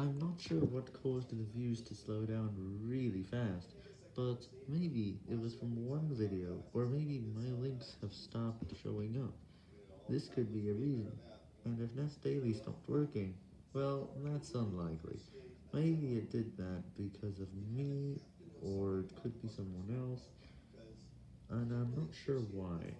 I'm not sure what caused the views to slow down really fast, but maybe it was from one video, or maybe my links have stopped showing up. This could be a reason, and if Nest Daily stopped working, well, that's unlikely. Maybe it did that because of me, or it could be someone else, and I'm not sure why.